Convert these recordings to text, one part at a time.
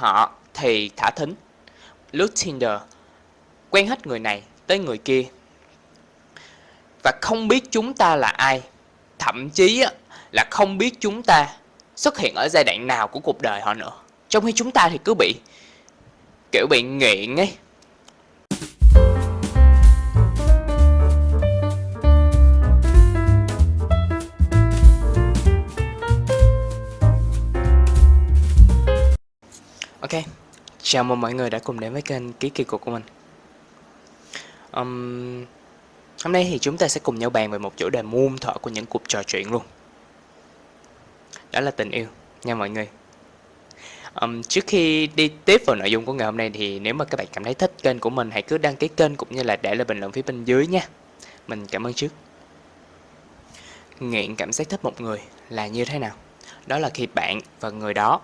Họ thì thả thính, lướt Tinder, quen hết người này tới người kia. Và không biết chúng ta là ai, thậm chí là không biết chúng ta xuất hiện ở giai đoạn nào của cuộc đời họ nữa. Trong khi chúng ta thì cứ bị kiểu bị nghiện ấy. Ok, chào mừng mọi người đã cùng đến với kênh Ký Kỳ Cục của mình. Um, Hôm nay thì chúng ta sẽ cùng nhau bàn về một chủ đề muôn thở của những cuộc trò chuyện luôn. Đó là tình yêu nha mọi người. Um, Trước khi đi tiếp vào nội dung của ngày hôm nay thì nếu mà các bạn cảm thấy thích kênh của mình hãy cứ đăng ký kênh cũng như là để lại bình luận phía bên dưới nha. Mình cảm ơn trước. Nghiện cảm giác thích một người là như thế nào? Đó là khi bạn và người đó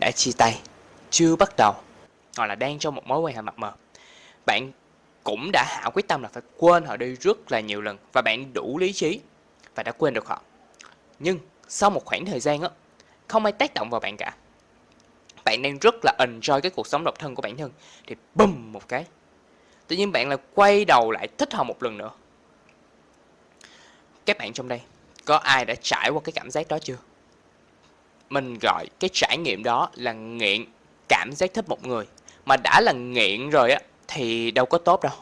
đã chia tay chưa bắt đầu, hoặc là đang trong một mối quan hệ mập mờ, bạn cũng đã hạ quyết tâm là phải quên họ đi rất là nhiều lần và bạn đủ lý trí và đã quên được họ. Nhưng sau một khoảng thời gian á, không ai tác động vào bạn cả. Bạn đang rất là enjoy cái cuộc sống độc thân của bản thân, thì bùm một cái, tự nhiên bạn là quay đầu lại thích họ một lần nữa. Các bạn trong đây, có ai đã trải qua cái cảm giác đó chưa? Mình gọi cái trải nghiệm đó là nghiện cảm giác thích một người mà đã là nghiện rồi á, thì đâu có tốt đâu.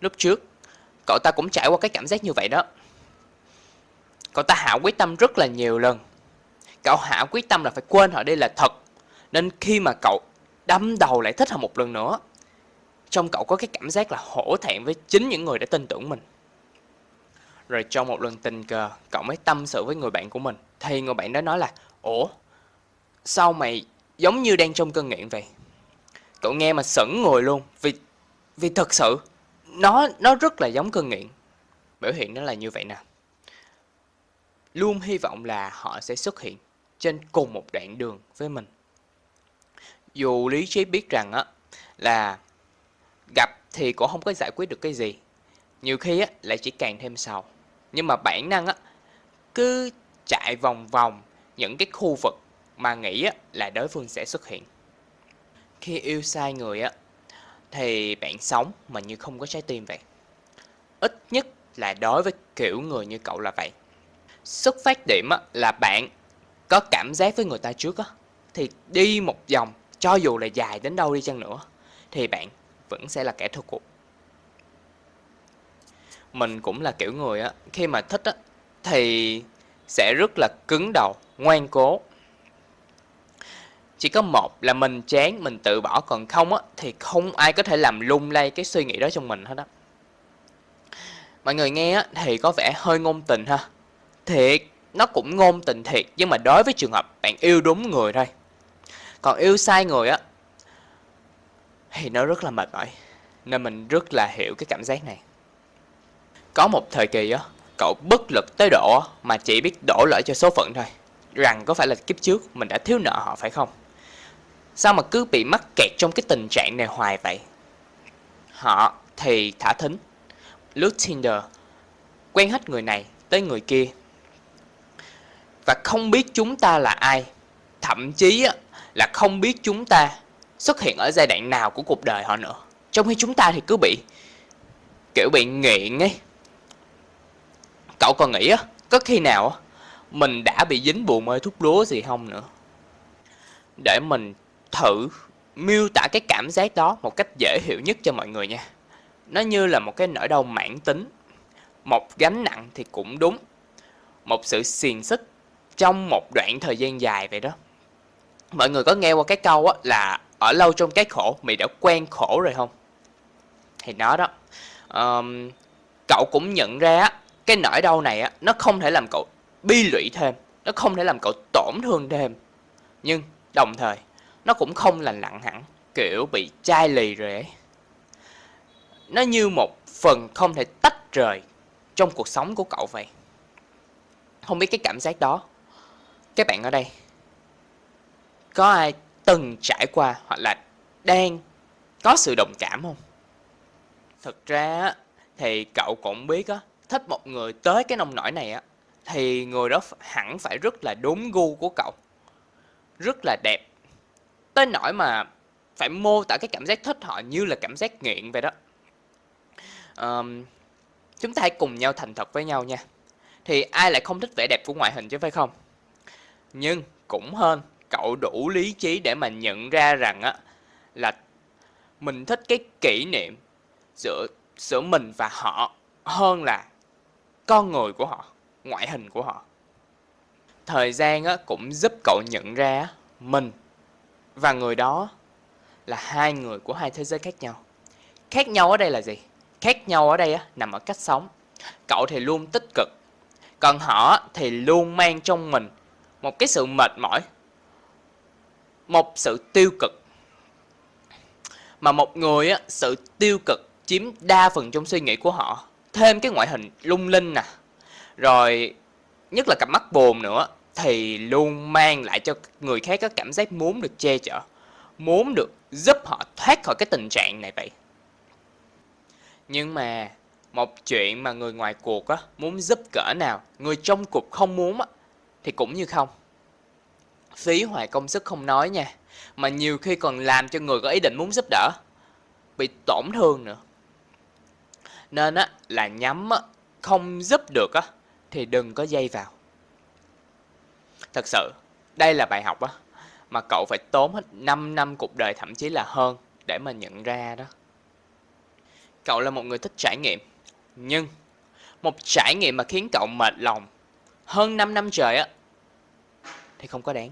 Lúc trước, cậu ta cũng trải qua cái cảm giác như vậy đó. Cậu ta hạ quyết tâm rất là nhiều lần. Cậu hạ quyết tâm là phải quên họ đây là thật. Nên khi mà cậu đâm đầu lại thích họ một lần nữa trong cậu có cái cảm giác là hổ thẹn với chính những người đã tin tưởng mình. Rồi trong một lần tình cờ, cậu mới tâm sự với người bạn của mình. Thì người bạn đó nói là, ủa, sao mày giống như đang trong cơn nghiện vậy. Cậu nghe mà sững người luôn, vì vì thật sự, nó nó rất là giống cơn nghiện. Biểu hiện nó là như vậy nè. Luôn hy vọng là họ sẽ xuất hiện trên cùng một đoạn đường với mình. Dù lý trí biết rằng á, là gặp thì cũng không có giải quyết được cái gì. Nhiều khi á, lại chỉ càng thêm sầu. Nhưng mà bản năng á, cứ chạy vòng vòng những cái khu vực mà nghĩ là đối phương sẽ xuất hiện. Khi yêu sai người á thì bạn sống mà như không có trái tim vậy. Ít nhất là đối với kiểu người như cậu là vậy. Xuất phát điểm là bạn có cảm giác với người ta trước á thì đi một vòng cho dù là dài đến đâu đi chăng nữa thì bạn vẫn sẽ là kẻ thua cuộc. Mình cũng là kiểu người á khi mà thích á thì sẽ rất là cứng đầu, ngoan cố chỉ có một là mình chán, mình tự bỏ, còn không á, thì không ai có thể làm lung lay cái suy nghĩ đó trong mình hết á. Mọi người nghe á, thì có vẻ hơi ngôn tình ha. Thiệt, nó cũng ngôn tình thiệt, nhưng mà đối với trường hợp bạn yêu đúng người thôi. Còn yêu sai người á, thì nó rất là mệt mỏi, nên mình rất là hiểu cái cảm giác này. Có một thời kỳ á, cậu bất lực tới độ mà chỉ biết đổ lỗi cho số phận thôi. Rằng có phải là kiếp trước mình đã thiếu nợ họ phải không? Sao mà cứ bị mắc kẹt trong cái tình trạng này hoài vậy? Họ thì thả thính, lướt Tinder, quen hết người này tới người kia. Và không biết chúng ta là ai, thậm chí là không biết chúng ta xuất hiện ở giai đoạn nào của cuộc đời họ nữa. Trong khi chúng ta thì cứ bị kiểu bị nghiện ấy. Cậu còn nghĩ á, có khi nào mình đã bị dính buồn mê thuốc lúa gì không nữa? Để mình thử miêu tả cái cảm giác đó một cách dễ hiểu nhất cho mọi người nha. Nó như là một cái nỗi đau mãn tính, một gánh nặng thì cũng đúng, một sự xiềng xích trong một đoạn thời gian dài vậy đó. Mọi người có nghe qua cái câu á là ở lâu trong cái khổ mày đã quen khổ rồi không? Thì nó đó, um, cậu cũng nhận ra á, cái nỗi đau này á, nó không thể làm cậu bi lụy thêm, nó không thể làm cậu tổn thương thêm. Nhưng đồng thời nó cũng không lành lặn hẳn, kiểu bị chai lì rồi ấy. Nó như một phần không thể tách rời trong cuộc sống của cậu vậy. Không biết cái cảm giác đó, các bạn ở đây, có ai từng trải qua hoặc là đang có sự đồng cảm không? Thực ra thì cậu cũng biết á, thích một người tới cái nông nổi này á, thì người đó hẳn phải rất là đúng gu của cậu. Rất là đẹp tới nỗi mà phải mô tả cái cảm giác thích họ như là cảm giác nghiện vậy đó. Um, chúng ta hãy cùng nhau thành thật với nhau nha. Thì ai lại không thích vẻ đẹp của ngoại hình chứ phải không? Nhưng cũng hơn cậu đủ lý trí để mà nhận ra rằng á là mình thích cái kỷ niệm giữa giữa mình và họ hơn là con người của họ ngoại hình của họ. Thời gian á, cũng giúp cậu nhận ra mình và người đó là hai người của hai thế giới khác nhau. Khác nhau ở đây là gì? Khác nhau ở đây á, nằm ở cách sống. Cậu thì luôn tích cực còn họ thì luôn mang trong mình một cái sự mệt mỏi một sự tiêu cực. Mà một người á sự tiêu cực chiếm đa phần trong suy nghĩ của họ. Thêm cái ngoại hình lung linh nè rồi nhất là cặp mắt buồn nữa thì luôn mang lại cho người khác có cảm giác muốn được che chở, muốn được giúp họ thoát khỏi cái tình trạng này vậy. Nhưng mà một chuyện mà người ngoài cuộc á, muốn giúp cỡ nào, người trong cuộc không muốn á, thì cũng như không. Phí hoài công sức không nói nha, mà nhiều khi còn làm cho người có ý định muốn giúp đỡ, bị tổn thương nữa. Nên á, là nhắm á, không giúp được á, thì đừng có dây vào thật sự, đây là bài học á, mà cậu phải tốn hết 5 năm cuộc đời thậm chí là hơn để mà nhận ra đó. Cậu là một người thích trải nghiệm, nhưng một trải nghiệm mà khiến cậu mệt lòng hơn 5 năm trời á, thì không có đáng.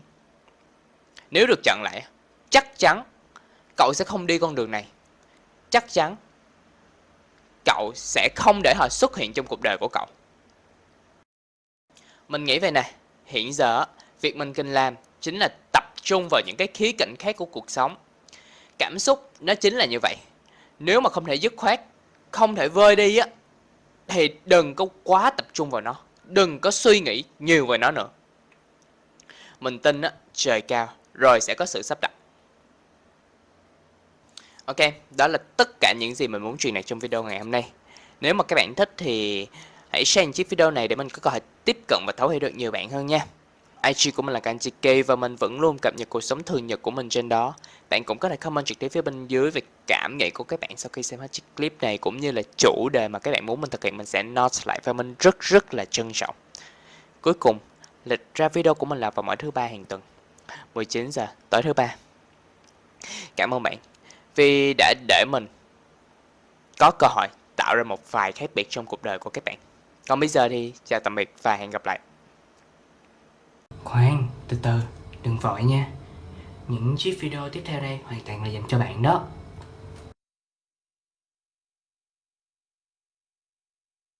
Nếu được chặn lại chắc chắn cậu sẽ không đi con đường này. Chắc chắn cậu sẽ không để họ xuất hiện trong cuộc đời của cậu. Mình nghĩ về này hiện giờ việc mình cần làm chính là tập trung vào những cái khía cạnh khác của cuộc sống. Cảm xúc nó chính là như vậy. Nếu mà không thể dứt khoát không thể vơi đi á thì đừng có quá tập trung vào nó. Đừng có suy nghĩ nhiều về nó nữa. Mình tin á trời cao rồi sẽ có sự sắp đặt. Ok, đó là tất cả những gì mình muốn truyền đạt trong video ngày hôm nay. Nếu mà các bạn thích thì hãy share chiếc video này để mình có cơ hội tiếp cận và thấu hiểu được nhiều bạn hơn nha. IG của mình là Kanji K và mình vẫn luôn cập nhật cuộc sống thường nhật của mình trên đó. Bạn cũng có thể comment trực tiếp phía bên dưới về cảm nghĩ của các bạn sau khi xem hết chiếc clip này cũng như là chủ đề mà các bạn muốn mình thực hiện mình sẽ note lại và mình rất rất là trân trọng. Cuối cùng, lịch ra video của mình là vào mỗi thứ ba hàng tuần, 19 giờ tối thứ ba. Cảm ơn bạn vì đã để mình có cơ hội tạo ra một vài khác biệt trong cuộc đời của các bạn. Còn bây giờ thì chào tạm biệt và hẹn gặp lại. Khoan, từ từ, đừng vội nha. Những chiếc video tiếp theo đây hoàn toàn là dành cho bạn đó.